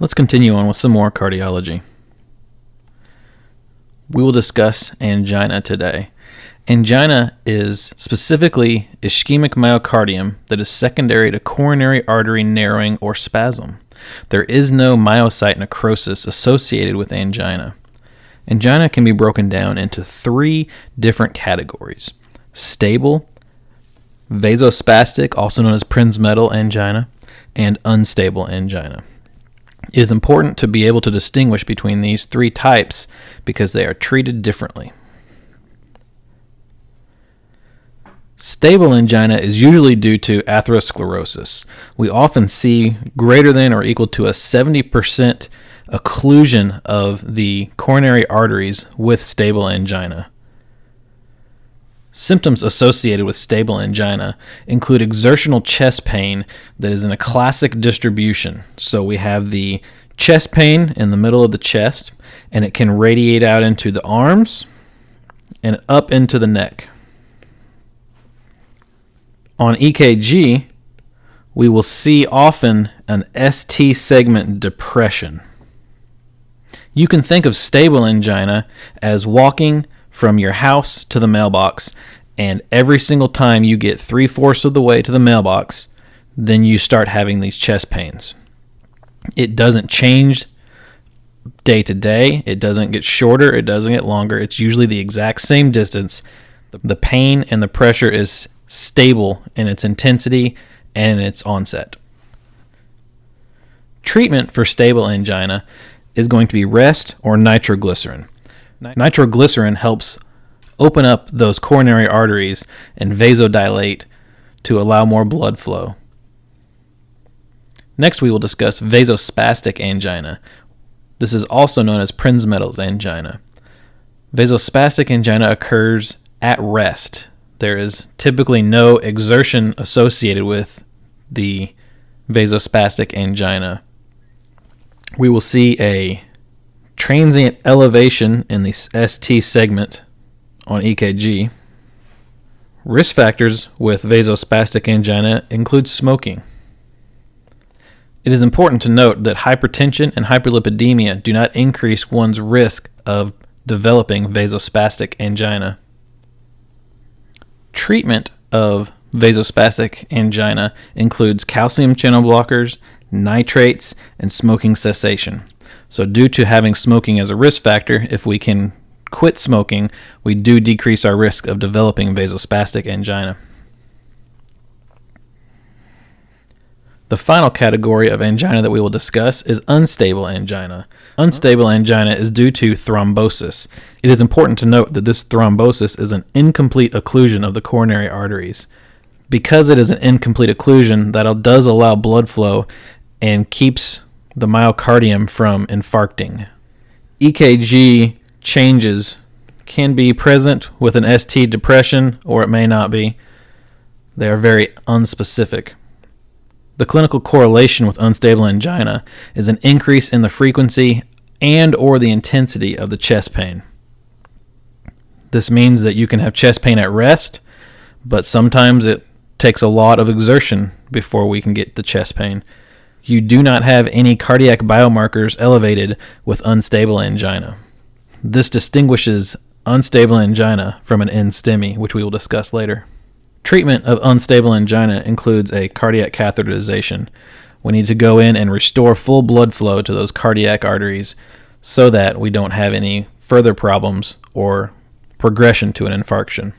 Let's continue on with some more cardiology. We will discuss angina today. Angina is specifically ischemic myocardium that is secondary to coronary artery narrowing or spasm. There is no myocyte necrosis associated with angina. Angina can be broken down into three different categories stable, vasospastic, also known as Prinzmetal angina, and unstable angina. It is important to be able to distinguish between these three types because they are treated differently. Stable angina is usually due to atherosclerosis. We often see greater than or equal to a 70% occlusion of the coronary arteries with stable angina. Symptoms associated with stable angina include exertional chest pain that is in a classic distribution. So we have the chest pain in the middle of the chest, and it can radiate out into the arms and up into the neck. On EKG, we will see often an ST segment depression. You can think of stable angina as walking from your house to the mailbox, and every single time you get three fourths of the way to the mailbox, then you start having these chest pains. It doesn't change day to day, it doesn't get shorter, it doesn't get longer. It's usually the exact same distance. The pain and the pressure is stable in its intensity and its onset. Treatment for stable angina is going to be rest or nitroglycerin. Nitroglycerin helps open up those coronary arteries and vasodilate to allow more blood flow. Next, we will discuss vasospastic angina. This is also known as Prinzmetal's angina. Vasospastic angina occurs at rest there is typically no exertion associated with the vasospastic angina. We will see a transient elevation in the ST segment on EKG. Risk factors with vasospastic angina include smoking. It is important to note that hypertension and hyperlipidemia do not increase one's risk of developing vasospastic angina. Treatment of vasospastic angina includes calcium channel blockers, nitrates, and smoking cessation. So, due to having smoking as a risk factor, if we can quit smoking, we do decrease our risk of developing vasospastic angina. The final category of angina that we will discuss is unstable angina. Unstable angina is due to thrombosis. It is important to note that this thrombosis is an incomplete occlusion of the coronary arteries. Because it is an incomplete occlusion, that does allow blood flow and keeps the myocardium from infarcting. EKG changes can be present with an ST depression or it may not be. They are very unspecific. The clinical correlation with unstable angina is an increase in the frequency and or the intensity of the chest pain. This means that you can have chest pain at rest, but sometimes it takes a lot of exertion before we can get the chest pain. You do not have any cardiac biomarkers elevated with unstable angina. This distinguishes unstable angina from an NSTEMI, which we will discuss later. Treatment of unstable angina includes a cardiac catheterization. We need to go in and restore full blood flow to those cardiac arteries so that we don't have any further problems or progression to an infarction.